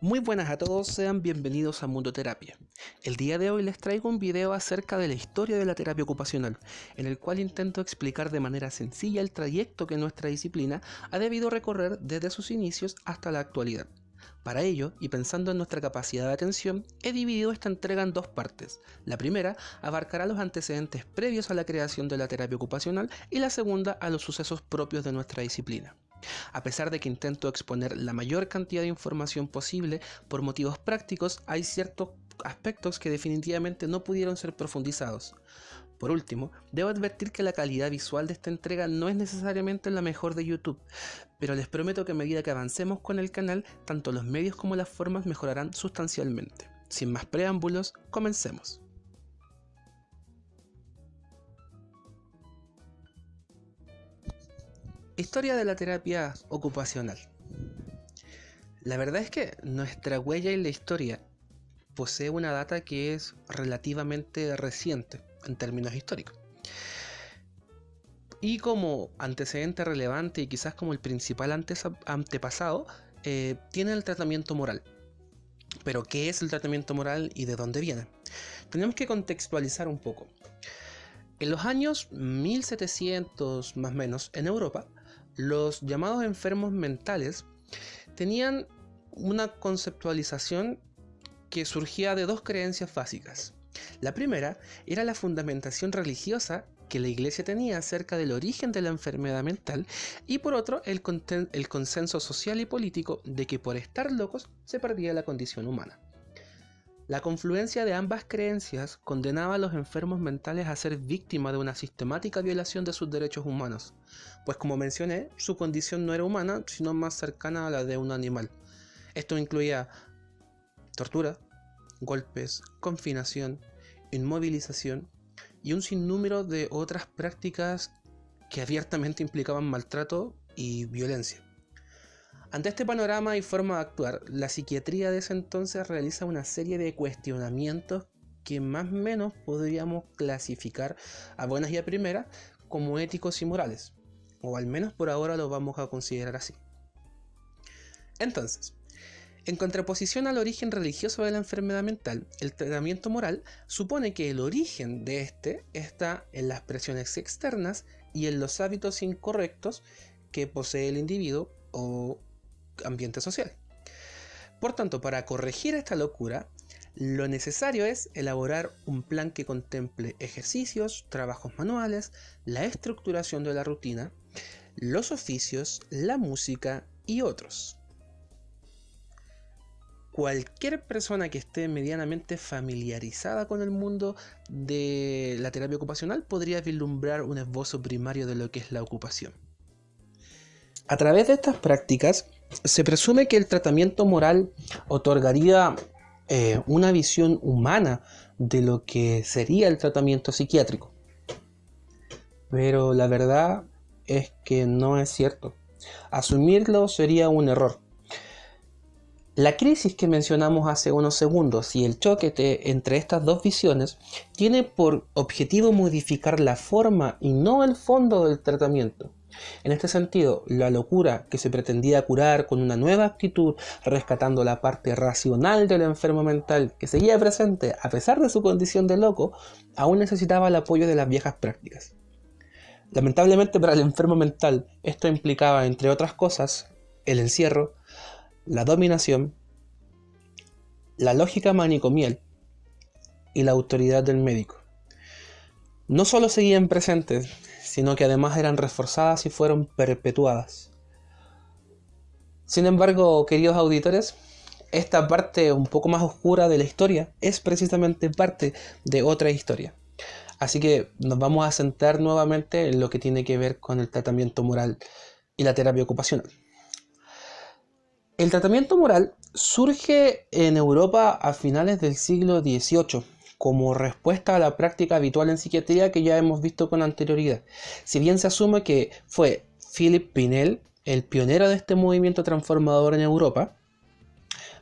Muy buenas a todos, sean bienvenidos a Mundo Terapia. El día de hoy les traigo un video acerca de la historia de la terapia ocupacional, en el cual intento explicar de manera sencilla el trayecto que nuestra disciplina ha debido recorrer desde sus inicios hasta la actualidad. Para ello, y pensando en nuestra capacidad de atención, he dividido esta entrega en dos partes. La primera abarcará los antecedentes previos a la creación de la terapia ocupacional y la segunda a los sucesos propios de nuestra disciplina. A pesar de que intento exponer la mayor cantidad de información posible, por motivos prácticos hay ciertos aspectos que definitivamente no pudieron ser profundizados. Por último, debo advertir que la calidad visual de esta entrega no es necesariamente la mejor de YouTube, pero les prometo que a medida que avancemos con el canal, tanto los medios como las formas mejorarán sustancialmente. Sin más preámbulos, comencemos. Historia de la terapia ocupacional. La verdad es que nuestra huella en la historia posee una data que es relativamente reciente en términos históricos. Y como antecedente relevante y quizás como el principal antepasado, eh, tiene el tratamiento moral. Pero ¿qué es el tratamiento moral y de dónde viene? Tenemos que contextualizar un poco. En los años 1700 más o menos en Europa, los llamados enfermos mentales tenían una conceptualización que surgía de dos creencias básicas. La primera era la fundamentación religiosa que la iglesia tenía acerca del origen de la enfermedad mental y por otro el, consenso social y político de que por estar locos se perdía la condición humana. La confluencia de ambas creencias condenaba a los enfermos mentales a ser víctimas de una sistemática violación de sus derechos humanos, pues como mencioné, su condición no era humana, sino más cercana a la de un animal. Esto incluía tortura, golpes, confinación, inmovilización y un sinnúmero de otras prácticas que abiertamente implicaban maltrato y violencia. Ante este panorama y forma de actuar, la psiquiatría de ese entonces realiza una serie de cuestionamientos que más o menos podríamos clasificar a buenas y a primeras como éticos y morales, o al menos por ahora lo vamos a considerar así. Entonces, en contraposición al origen religioso de la enfermedad mental, el tratamiento moral supone que el origen de este está en las presiones externas y en los hábitos incorrectos que posee el individuo o ambiente social. Por tanto, para corregir esta locura, lo necesario es elaborar un plan que contemple ejercicios, trabajos manuales, la estructuración de la rutina, los oficios, la música y otros. Cualquier persona que esté medianamente familiarizada con el mundo de la terapia ocupacional podría vislumbrar un esbozo primario de lo que es la ocupación. A través de estas prácticas, se presume que el tratamiento moral otorgaría eh, una visión humana de lo que sería el tratamiento psiquiátrico. Pero la verdad es que no es cierto. Asumirlo sería un error. La crisis que mencionamos hace unos segundos y el choque entre estas dos visiones tiene por objetivo modificar la forma y no el fondo del tratamiento. En este sentido, la locura que se pretendía curar con una nueva actitud, rescatando la parte racional del enfermo mental que seguía presente a pesar de su condición de loco, aún necesitaba el apoyo de las viejas prácticas. Lamentablemente para el enfermo mental, esto implicaba, entre otras cosas, el encierro, la dominación, la lógica manicomial y la autoridad del médico. No solo seguían presentes, sino que además eran reforzadas y fueron perpetuadas. Sin embargo, queridos auditores, esta parte un poco más oscura de la historia es precisamente parte de otra historia. Así que nos vamos a centrar nuevamente en lo que tiene que ver con el tratamiento moral y la terapia ocupacional. El tratamiento moral surge en Europa a finales del siglo XVIII como respuesta a la práctica habitual en psiquiatría que ya hemos visto con anterioridad. Si bien se asume que fue Philip Pinel el pionero de este movimiento transformador en Europa,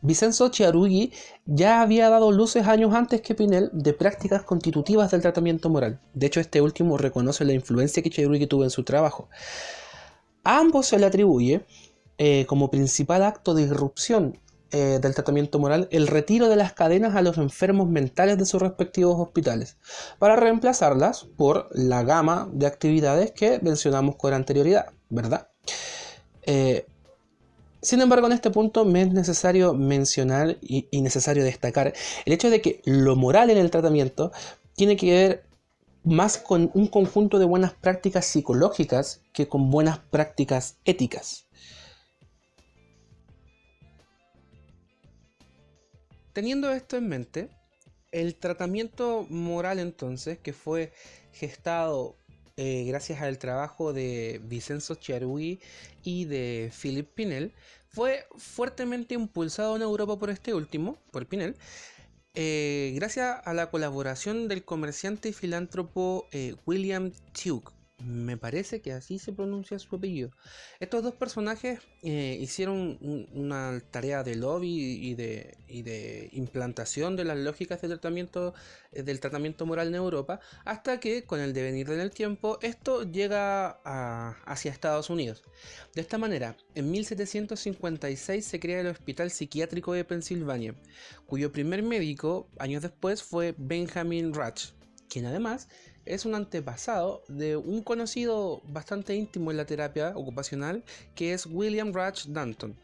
Vincenzo Chiarugui ya había dado luces años antes que Pinel de prácticas constitutivas del tratamiento moral. De hecho, este último reconoce la influencia que Chiarugui tuvo en su trabajo. A ambos se le atribuye eh, como principal acto de irrupción eh, del tratamiento moral el retiro de las cadenas a los enfermos mentales de sus respectivos hospitales, para reemplazarlas por la gama de actividades que mencionamos con anterioridad, ¿verdad? Eh, sin embargo, en este punto me es necesario mencionar y, y, necesario destacar el hecho de que lo moral en el tratamiento tiene que ver más con un conjunto de buenas prácticas psicológicas que con buenas prácticas éticas. Teniendo esto en mente, el tratamiento moral entonces, que fue gestado eh, gracias al trabajo de Vincenzo Chiarugui y de Philip Pinel, fue fuertemente impulsado en Europa por este último, por Pinel, eh, gracias a la colaboración del comerciante y filántropo eh, William Tuke, me parece que así se pronuncia su apellido. Estos dos personajes eh, hicieron una tarea de lobby y de, implantación de las lógicas tratamiento, eh, del tratamiento moral en Europa, hasta que con el devenir del tiempo esto llega hacia Estados Unidos. De esta manera, en 1756 se crea el Hospital Psiquiátrico de Pensilvania, cuyo primer médico años después fue Benjamin Ratch, quien además es un antepasado de un conocido bastante íntimo en la terapia ocupacional que es William Rutch Danton.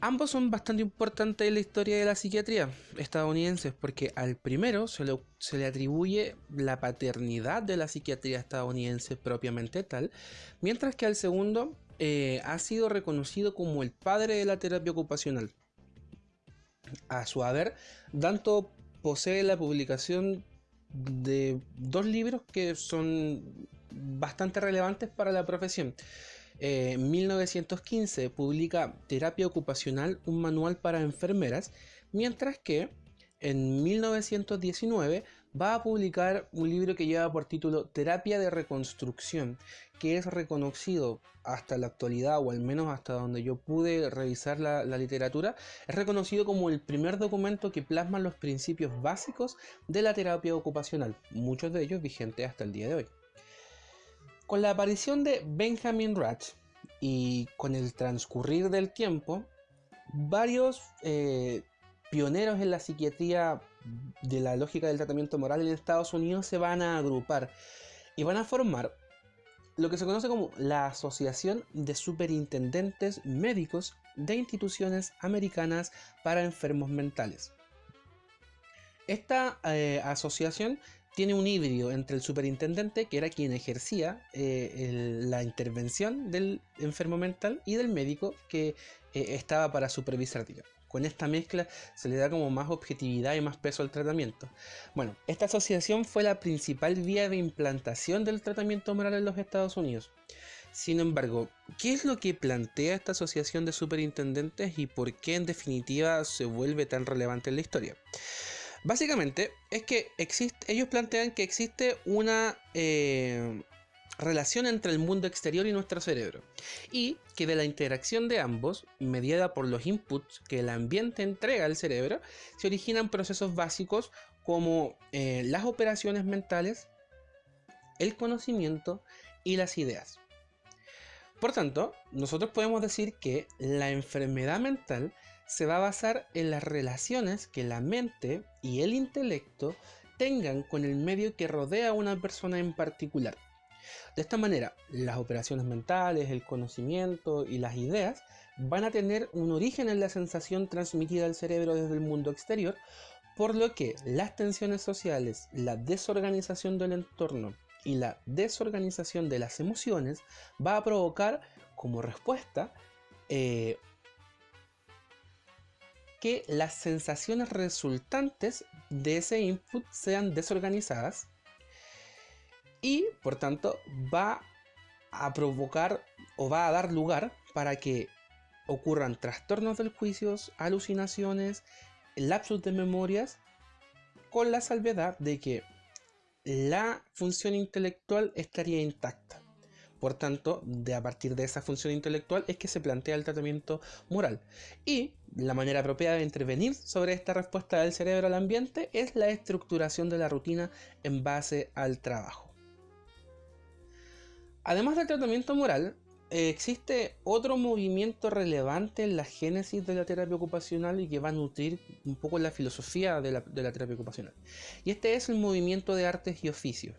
Ambos son bastante importantes en la historia de la psiquiatría estadounidense porque al primero se le, se le, atribuye la paternidad de la psiquiatría estadounidense propiamente tal, mientras que al segundo eh, ha sido reconocido como el padre de la terapia ocupacional. A su haber, Danton posee la publicación de dos libros que son bastante relevantes para la profesión. Eh, en 1915 publica Terapia Ocupacional, un manual para enfermeras, mientras que en 1919 va a publicar un libro que lleva por título Terapia de Reconstrucción, que es reconocido hasta la actualidad, o al menos hasta donde yo pude revisar la, literatura, es reconocido como el primer documento que plasma los principios básicos de la terapia ocupacional, muchos de ellos vigentes hasta el día de hoy. Con la aparición de Benjamin Ratch y con el transcurrir del tiempo, varios eh, pioneros en la psiquiatría de la lógica del tratamiento moral en Estados Unidos se van a agrupar y van a formar lo que se conoce como la Asociación de Superintendentes Médicos de Instituciones Americanas para Enfermos Mentales. Esta eh, asociación tiene un híbrido entre el superintendente, que era quien ejercía eh, la intervención del enfermo mental, y del médico, que eh, estaba para supervisar, digamos. Con esta mezcla se le da como más objetividad y más peso al tratamiento. Bueno, esta asociación fue la principal vía de implantación del tratamiento moral en los Estados Unidos. Sin embargo, ¿qué es lo que plantea esta asociación de superintendentes y por qué en definitiva se vuelve tan relevante en la historia? Básicamente es que existe, ellos plantean que existe una eh, relación entre el mundo exterior y nuestro cerebro, y que de la interacción de ambos, mediada por los inputs que el ambiente entrega al cerebro, se originan procesos básicos como eh, las operaciones mentales, el conocimiento y las ideas. Por tanto, nosotros podemos decir que la enfermedad mental se va a basar en las relaciones que la mente y el intelecto tengan con el medio que rodea a una persona en particular. De esta manera, las operaciones mentales, el conocimiento y las ideas van a tener un origen en la sensación transmitida al cerebro desde el mundo exterior, por lo que las tensiones sociales, la desorganización del entorno y la desorganización de las emociones va a provocar como respuesta eh, que las sensaciones resultantes de ese input sean desorganizadas y por tanto va a provocar o va a dar lugar para que ocurran trastornos del juicio, alucinaciones, lapsus de memorias, con la salvedad de que la función intelectual estaría intacta. Por tanto, de a partir de esa función intelectual es que se plantea el tratamiento moral. Y la manera apropiada de intervenir sobre esta respuesta del cerebro al ambiente es la estructuración de la rutina en base al trabajo. Además del tratamiento moral, eh, existe otro movimiento relevante en la génesis de la terapia ocupacional y que va a nutrir un poco la filosofía de la, de la terapia ocupacional. Y este es el movimiento de artes y oficios,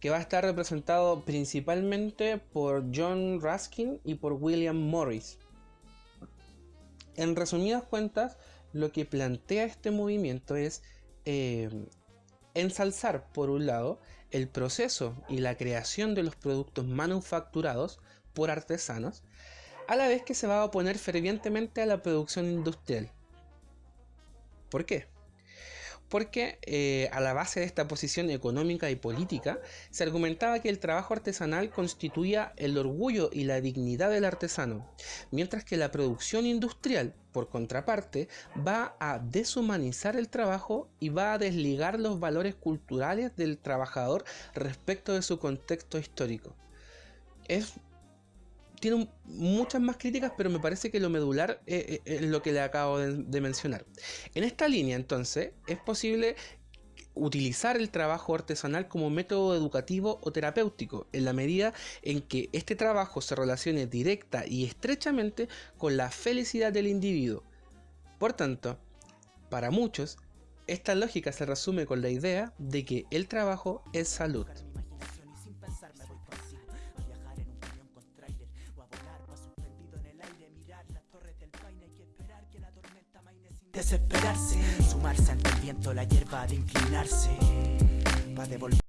que va a estar representado principalmente por John Ruskin y por William Morris. En resumidas cuentas, lo que plantea este movimiento es eh, ensalzar, por un lado, el proceso y la creación de los productos manufacturados por artesanos, a la vez que se va a oponer fervientemente a la producción industrial. ¿Por qué? Porque eh, a la base de esta posición económica y política se argumentaba que el trabajo artesanal constituía el orgullo y la dignidad del artesano, mientras que la producción industrial, por contraparte, va a deshumanizar el trabajo y va a desligar los valores culturales del trabajador respecto de su contexto histórico. Es tiene muchas más críticas, pero me parece que lo medular es, lo que le acabo de, mencionar. En esta línea, entonces, es posible utilizar el trabajo artesanal como método educativo o terapéutico, en la medida en que este trabajo se relacione directa y estrechamente con la felicidad del individuo. Por tanto, para muchos, esta lógica se resume con la idea de que el trabajo es salud. Desesperarse, sumarse ante el viento, la hierba de inclinarse, va devolver.